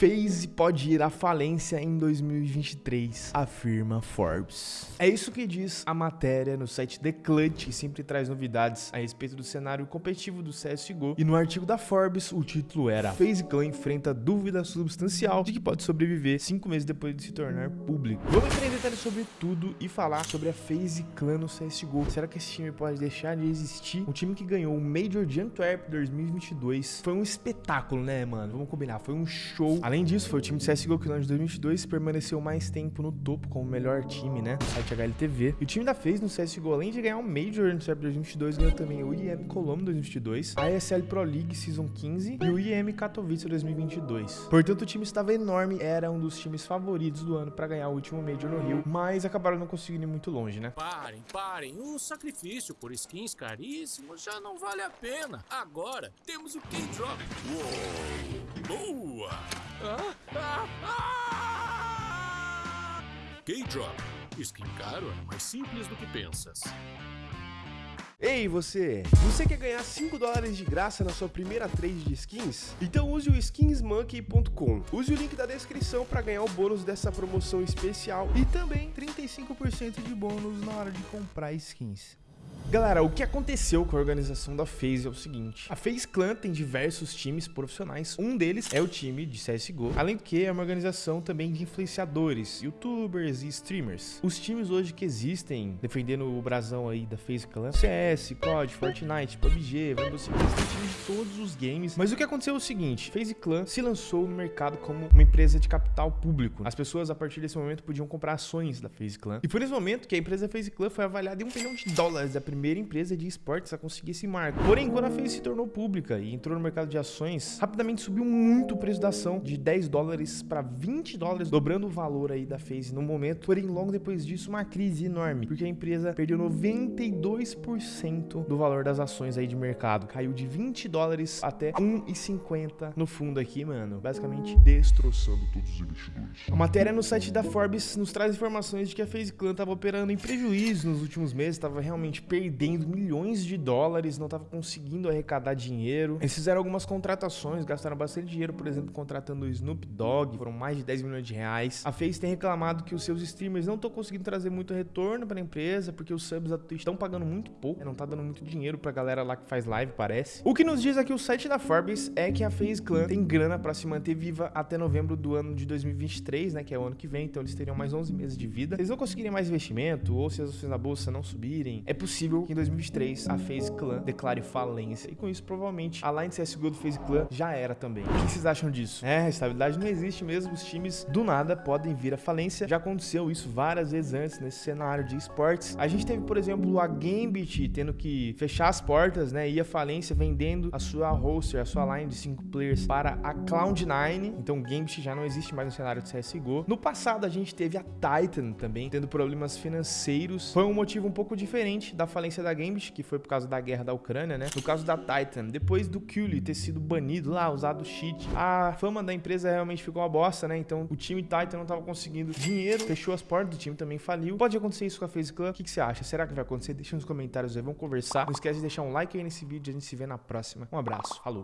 FaZe pode ir à falência em 2023, afirma Forbes. É isso que diz a matéria no site The Clutch, que sempre traz novidades a respeito do cenário competitivo do CSGO. E no artigo da Forbes, o título era FaZe Clan enfrenta dúvida substancial de que pode sobreviver cinco meses depois de se tornar público. Vamos entrar em detalhes sobre tudo e falar sobre a FaZe Clan no CSGO. Será que esse time pode deixar de existir? Um time que ganhou o Major de Antwerp 2022 foi um espetáculo, né, mano? Vamos combinar, foi um show Além disso, foi o time de CSGO que no ano de 2022 permaneceu mais tempo no topo como o melhor time, né? No site HLTV. E o time da FaZe no CSGO, além de ganhar um Major no CEP 2022, ganhou também o IEM Colombo 2022, a ESL Pro League Season 15 e o IEM Katowice 2022. Portanto, o time estava enorme, era um dos times favoritos do ano para ganhar o último Major no Rio, mas acabaram não conseguindo ir muito longe, né? Parem, parem. O sacrifício por skins caríssimos já não vale a pena. Agora temos o K-Drop. Boa! K-Drop. Skin caro é mais simples do que pensas. Ei, você! Você quer ganhar 5 dólares de graça na sua primeira trade de skins? Então use o skinsmonkey.com. Use o link da descrição para ganhar o bônus dessa promoção especial e também 35% de bônus na hora de comprar skins. Galera, o que aconteceu com a organização da FaZe é o seguinte. A FaZe Clan tem diversos times profissionais. Um deles é o time de CSGO. Além do que, é uma organização também de influenciadores, youtubers e streamers. Os times hoje que existem, defendendo o brasão aí da FaZe Clan, CS, COD, Fortnite, PUBG, Rainbow Six, tem times de todos os games. Mas o que aconteceu é o seguinte. FaZe Clan se lançou no mercado como uma empresa de capital público. As pessoas, a partir desse momento, podiam comprar ações da FaZe Clan. E foi nesse momento que a empresa FaZe Clan foi avaliada em um milhão de dólares a primeira primeira empresa de esportes a conseguir esse marco. Porém, quando a FaZe se tornou pública e entrou no mercado de ações, rapidamente subiu muito o preço da ação, de 10 dólares para 20 dólares, dobrando o valor aí da FaZe no momento. Porém, logo depois disso, uma crise enorme, porque a empresa perdeu 92% do valor das ações aí de mercado. Caiu de 20 dólares até 1,50 no fundo aqui, mano. Basicamente destroçando todos os investidores. A matéria no site da Forbes nos traz informações de que a FaZe Clan estava operando em prejuízo nos últimos meses, estava realmente perdendo perdendo milhões de dólares, não estava conseguindo arrecadar dinheiro. Eles fizeram algumas contratações, gastaram bastante dinheiro, por exemplo, contratando o Snoop Dogg, foram mais de 10 milhões de reais. A FaZe tem reclamado que os seus streamers não estão conseguindo trazer muito retorno para a empresa, porque os subs da Twitch estão pagando muito pouco, não tá dando muito dinheiro pra galera lá que faz live, parece. O que nos diz aqui o site da Forbes é que a FaZe Clan tem grana para se manter viva até novembro do ano de 2023, né, que é o ano que vem, então eles teriam mais 11 meses de vida. Se eles não conseguirem mais investimento, ou se as ações na bolsa não subirem, é possível que em 2023 a FaZe Clan declare falência. E com isso, provavelmente, a line CSGO do FaZe Clan já era também. O que vocês acham disso? É, a estabilidade não existe mesmo. Os times, do nada, podem vir à falência. Já aconteceu isso várias vezes antes nesse cenário de esportes. A gente teve, por exemplo, a Gambit tendo que fechar as portas, né? Ir à falência vendendo a sua roster, a sua line de 5 players para a Cloud9. Então, Gambit já não existe mais no cenário de CSGO. No passado, a gente teve a Titan também tendo problemas financeiros. Foi um motivo um pouco diferente da falência falência da Gambit, que foi por causa da guerra da Ucrânia, né? No caso da Titan, depois do Cully ter sido banido lá, usado cheat, a fama da empresa realmente ficou uma bosta, né? Então o time Titan não tava conseguindo dinheiro, fechou as portas, o time também faliu. Pode acontecer isso com a FaZe Clan? O que, que você acha? Será que vai acontecer? Deixa nos comentários aí, vamos conversar. Não esquece de deixar um like aí nesse vídeo, a gente se vê na próxima. Um abraço, falou!